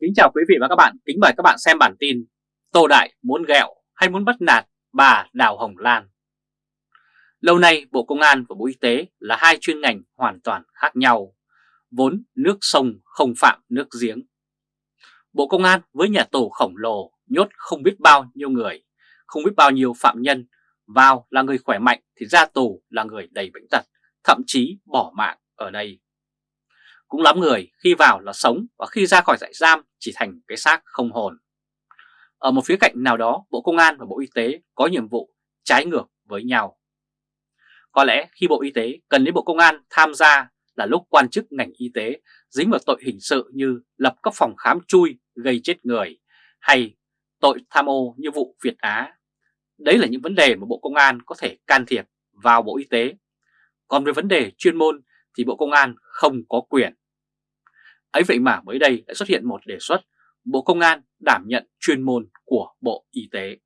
Kính chào quý vị và các bạn, kính mời các bạn xem bản tin Tô Đại muốn ghẹo hay muốn bắt nạt bà Đào Hồng Lan. Lâu nay Bộ Công an và Bộ Y tế là hai chuyên ngành hoàn toàn khác nhau Vốn nước sông không phạm nước giếng. Bộ Công an với nhà tù khổng lồ nhốt không biết bao nhiêu người Không biết bao nhiêu phạm nhân Vào là người khỏe mạnh thì ra tù là người đầy bệnh tật Thậm chí bỏ mạng ở đây cũng lắm người khi vào là sống và khi ra khỏi trại giam chỉ thành cái xác không hồn. Ở một phía cạnh nào đó, Bộ Công an và Bộ Y tế có nhiệm vụ trái ngược với nhau. Có lẽ khi Bộ Y tế cần đến Bộ Công an tham gia là lúc quan chức ngành y tế dính vào tội hình sự như lập các phòng khám chui gây chết người hay tội tham ô như vụ Việt Á. Đấy là những vấn đề mà Bộ Công an có thể can thiệp vào Bộ Y tế. Còn về vấn đề chuyên môn thì Bộ Công an không có quyền. Ấy vậy mà mới đây đã xuất hiện một đề xuất Bộ Công an đảm nhận chuyên môn của Bộ Y tế.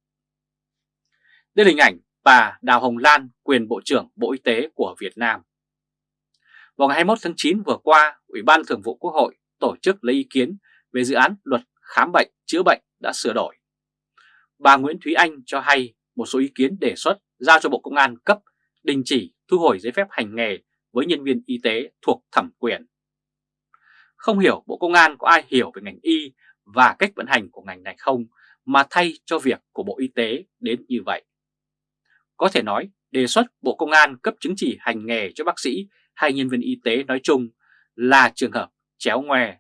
Đây là hình ảnh bà Đào Hồng Lan, quyền Bộ trưởng Bộ Y tế của Việt Nam. Vào ngày 21 tháng 9 vừa qua, Ủy ban Thường vụ Quốc hội tổ chức lấy ý kiến về dự án luật khám bệnh chữa bệnh đã sửa đổi. Bà Nguyễn Thúy Anh cho hay một số ý kiến đề xuất giao cho Bộ Công an cấp đình chỉ thu hồi giấy phép hành nghề với nhân viên y tế thuộc thẩm quyền. Không hiểu Bộ Công an có ai hiểu về ngành y và cách vận hành của ngành này không mà thay cho việc của Bộ Y tế đến như vậy. Có thể nói, đề xuất Bộ Công an cấp chứng chỉ hành nghề cho bác sĩ hay nhân viên y tế nói chung là trường hợp chéo ngoe.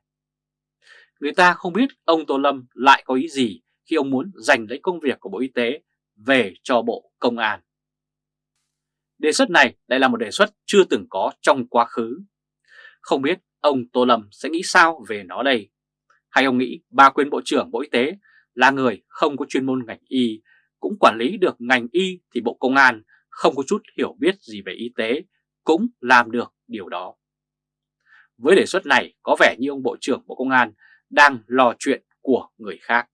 Người ta không biết ông Tô Lâm lại có ý gì khi ông muốn giành lấy công việc của Bộ Y tế về cho Bộ Công an. Đề xuất này lại là một đề xuất chưa từng có trong quá khứ. Không biết ông Tô Lâm sẽ nghĩ sao về nó đây? Hay ông nghĩ bà quyền Bộ trưởng Bộ Y tế là người không có chuyên môn ngành y, cũng quản lý được ngành y thì Bộ Công an không có chút hiểu biết gì về y tế, cũng làm được điều đó. Với đề xuất này có vẻ như ông Bộ trưởng Bộ Công an đang lo chuyện của người khác.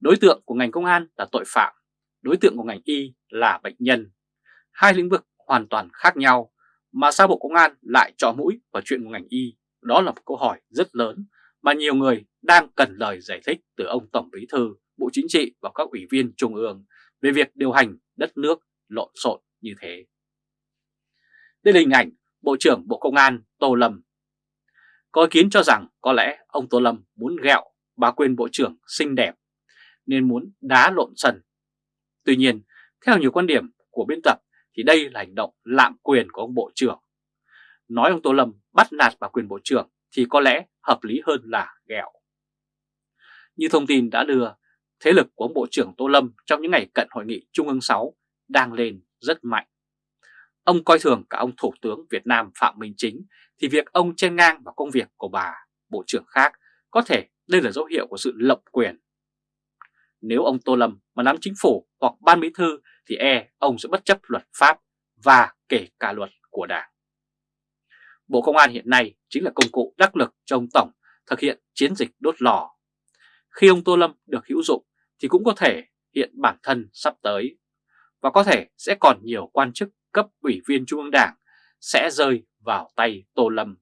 Đối tượng của ngành công an là tội phạm, đối tượng của ngành y là bệnh nhân hai lĩnh vực hoàn toàn khác nhau mà sao Bộ Công an lại trọ mũi vào chuyện của ngành y? Đó là một câu hỏi rất lớn mà nhiều người đang cần lời giải thích từ ông Tổng Bí Thư, Bộ Chính trị và các ủy viên Trung ương về việc điều hành đất nước lộn xộn như thế. Đây là hình ảnh Bộ trưởng Bộ Công an Tô Lâm. Có ý kiến cho rằng có lẽ ông Tô Lâm muốn gẹo bà quyền Bộ trưởng xinh đẹp nên muốn đá lộn sân. Tuy nhiên, theo nhiều quan điểm của biên tập thì đây là hành động lạm quyền của ông Bộ trưởng. Nói ông Tô Lâm bắt nạt bà quyền Bộ trưởng thì có lẽ hợp lý hơn là ghẹo. Như thông tin đã đưa, thế lực của ông Bộ trưởng Tô Lâm trong những ngày cận hội nghị Trung ương 6 đang lên rất mạnh. Ông coi thường cả ông Thủ tướng Việt Nam Phạm Minh Chính thì việc ông chen ngang vào công việc của bà Bộ trưởng khác có thể đây là dấu hiệu của sự lộng quyền. Nếu ông Tô Lâm mà nắm chính phủ hoặc ban bí thư thì e ông sẽ bất chấp luật pháp và kể cả luật của Đảng. Bộ Công an hiện nay chính là công cụ đắc lực cho ông Tổng thực hiện chiến dịch đốt lò. Khi ông Tô Lâm được hữu dụng thì cũng có thể hiện bản thân sắp tới và có thể sẽ còn nhiều quan chức cấp ủy viên Trung ương Đảng sẽ rơi vào tay Tô Lâm.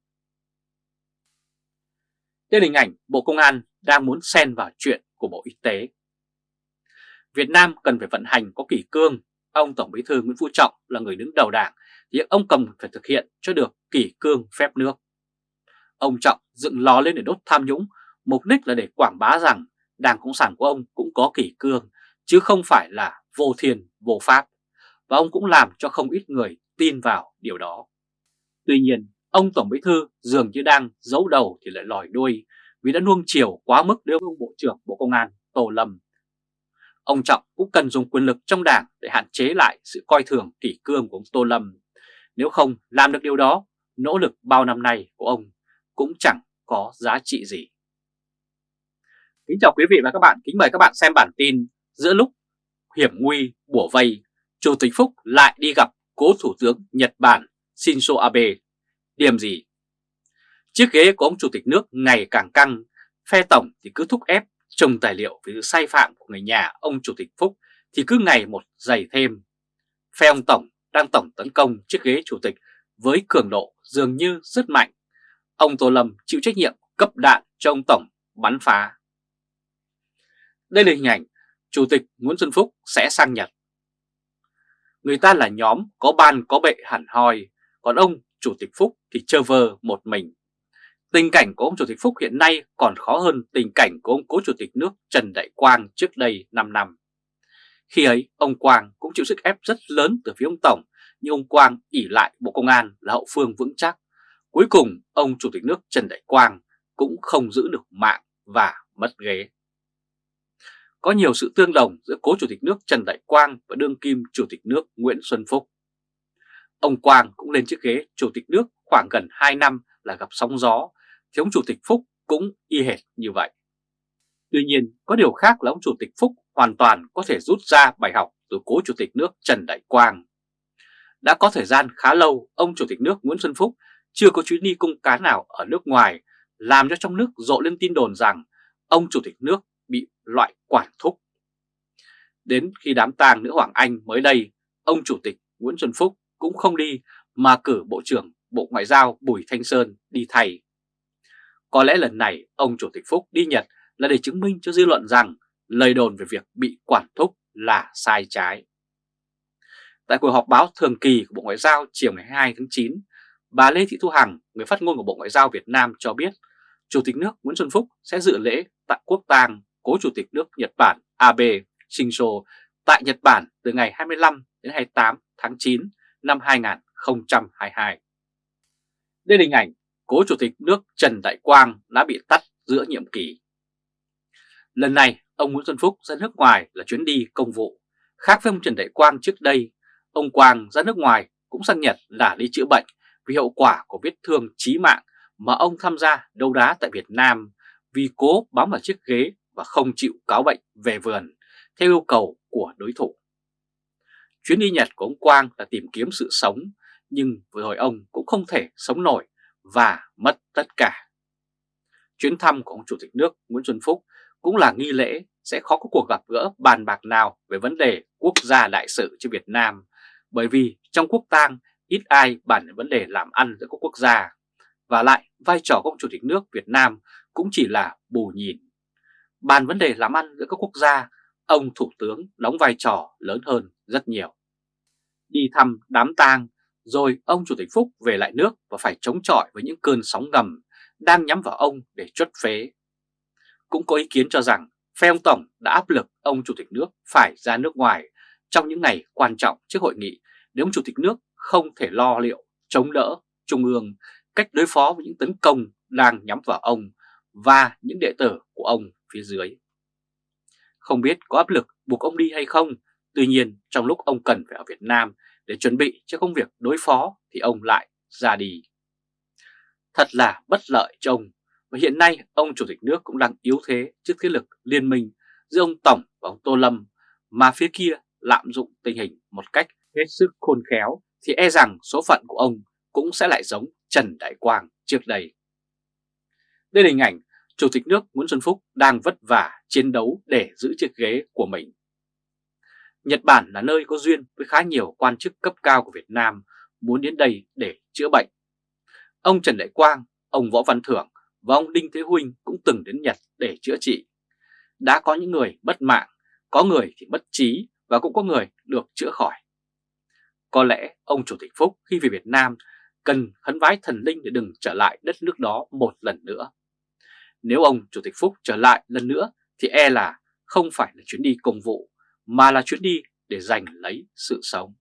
Đây là hình ảnh Bộ Công an đang muốn xen vào chuyện của Bộ Y tế. Việt Nam cần phải vận hành có kỷ cương. Ông Tổng Bí thư Nguyễn Phú Trọng là người đứng đầu đảng, thì ông cần phải thực hiện cho được kỷ cương phép nước. Ông Trọng dựng lò lên để đốt tham nhũng, mục đích là để quảng bá rằng Đảng Cộng sản của ông cũng có kỷ cương, chứ không phải là vô thiền, vô pháp. Và ông cũng làm cho không ít người tin vào điều đó. Tuy nhiên, ông Tổng Bí thư dường như đang giấu đầu thì lại lòi đuôi vì đã nuông chiều quá mức đối với ông Bộ trưởng Bộ Công an Tô Lâm Ông Trọng cũng cần dùng quyền lực trong đảng để hạn chế lại sự coi thường kỷ cương của ông Tô Lâm. Nếu không làm được điều đó, nỗ lực bao năm nay của ông cũng chẳng có giá trị gì. Kính chào quý vị và các bạn, kính mời các bạn xem bản tin Giữa lúc hiểm nguy bủa vây, Chủ tịch Phúc lại đi gặp cố Thủ tướng Nhật Bản Shinzo Abe. Điểm gì? Chiếc ghế của ông Chủ tịch nước ngày càng căng, phe tổng thì cứ thúc ép trong tài liệu về sự sai phạm của người nhà ông Chủ tịch Phúc thì cứ ngày một dày thêm. Phe ông Tổng đang tổng tấn công chiếc ghế Chủ tịch với cường độ dường như rất mạnh. Ông Tô Lâm chịu trách nhiệm cấp đạn cho ông Tổng bắn phá. Đây là hình ảnh Chủ tịch Nguyễn Xuân Phúc sẽ sang Nhật. Người ta là nhóm có ban có bệ hẳn hoi, còn ông Chủ tịch Phúc thì chơ vơ một mình. Tình cảnh của ông Chủ tịch Phúc hiện nay còn khó hơn tình cảnh của ông Cố Chủ tịch nước Trần Đại Quang trước đây 5 năm. Khi ấy, ông Quang cũng chịu sức ép rất lớn từ phía ông Tổng, nhưng ông Quang ỉ lại Bộ Công an là hậu phương vững chắc. Cuối cùng, ông Chủ tịch nước Trần Đại Quang cũng không giữ được mạng và mất ghế. Có nhiều sự tương đồng giữa cố Chủ tịch nước Trần Đại Quang và đương kim Chủ tịch nước Nguyễn Xuân Phúc. Ông Quang cũng lên chiếc ghế Chủ tịch nước khoảng gần 2 năm là gặp sóng gió, thì ông Chủ tịch Phúc cũng y hệt như vậy. Tuy nhiên, có điều khác là ông Chủ tịch Phúc hoàn toàn có thể rút ra bài học từ cố Chủ tịch nước Trần Đại Quang. Đã có thời gian khá lâu, ông Chủ tịch nước Nguyễn Xuân Phúc chưa có chuyến đi công cán nào ở nước ngoài, làm cho trong nước rộ lên tin đồn rằng ông Chủ tịch nước bị loại quản thúc. Đến khi đám tang nữ Hoàng Anh mới đây, ông Chủ tịch Nguyễn Xuân Phúc cũng không đi mà cử Bộ trưởng Bộ Ngoại giao Bùi Thanh Sơn đi thay. Có lẽ lần này ông Chủ tịch Phúc đi Nhật là để chứng minh cho dư luận rằng lời đồn về việc bị quản thúc là sai trái. Tại cuộc họp báo thường kỳ của Bộ Ngoại giao chiều ngày 2 tháng 9, bà Lê Thị Thu Hằng, người phát ngôn của Bộ Ngoại giao Việt Nam cho biết Chủ tịch nước Nguyễn Xuân Phúc sẽ dự lễ tại quốc tang cố Chủ tịch nước Nhật Bản Abe Shinzo tại Nhật Bản từ ngày 25 đến 28 tháng 9 năm 2022. Đây là hình ảnh cố Chủ tịch nước Trần Đại Quang đã bị tắt giữa nhiệm kỳ. Lần này, ông Nguyễn Xuân Phúc ra nước ngoài là chuyến đi công vụ. Khác với ông Trần Đại Quang trước đây, ông Quang ra nước ngoài cũng sang Nhật là đi chữa bệnh vì hậu quả của vết thương chí mạng mà ông tham gia đấu đá tại Việt Nam vì cố bám vào chiếc ghế và không chịu cáo bệnh về vườn theo yêu cầu của đối thủ. Chuyến đi Nhật của ông Quang là tìm kiếm sự sống, nhưng vừa rồi ông cũng không thể sống nổi và mất tất cả. Chuyến thăm của ông Chủ tịch nước Nguyễn Xuân Phúc cũng là nghi lễ sẽ khó có cuộc gặp gỡ bàn bạc nào về vấn đề quốc gia đại sự cho Việt Nam, bởi vì trong quốc tang ít ai bàn về vấn đề làm ăn giữa các quốc gia. Và lại vai trò của ông Chủ tịch nước Việt Nam cũng chỉ là bù nhìn. Bàn vấn đề làm ăn giữa các quốc gia, ông Thủ tướng đóng vai trò lớn hơn rất nhiều. Đi thăm đám tang, rồi ông Chủ tịch Phúc về lại nước và phải chống chọi với những cơn sóng ngầm đang nhắm vào ông để chuất phế. Cũng có ý kiến cho rằng phe ông Tổng đã áp lực ông Chủ tịch nước phải ra nước ngoài trong những ngày quan trọng trước hội nghị nếu ông Chủ tịch nước không thể lo liệu, chống đỡ Trung ương cách đối phó với những tấn công đang nhắm vào ông và những đệ tử của ông phía dưới. Không biết có áp lực buộc ông đi hay không, tuy nhiên trong lúc ông cần phải ở Việt Nam để chuẩn bị cho công việc đối phó thì ông lại ra đi. Thật là bất lợi cho ông và hiện nay ông Chủ tịch nước cũng đang yếu thế trước thế lực liên minh giữa ông Tổng và ông Tô Lâm, mà phía kia lạm dụng tình hình một cách hết sức khôn khéo thì e rằng số phận của ông cũng sẽ lại giống Trần Đại Quang trước đây. Đây là hình ảnh Chủ tịch nước Nguyễn Xuân Phúc đang vất vả chiến đấu để giữ chiếc ghế của mình. Nhật Bản là nơi có duyên với khá nhiều quan chức cấp cao của Việt Nam muốn đến đây để chữa bệnh. Ông Trần Đại Quang, ông Võ Văn Thưởng và ông Đinh Thế Huynh cũng từng đến Nhật để chữa trị. Đã có những người mất mạng, có người thì mất trí và cũng có người được chữa khỏi. Có lẽ ông Chủ tịch Phúc khi về Việt Nam cần khấn vái thần linh để đừng trở lại đất nước đó một lần nữa. Nếu ông Chủ tịch Phúc trở lại lần nữa thì e là không phải là chuyến đi công vụ mà là chuyến đi để giành lấy sự sống.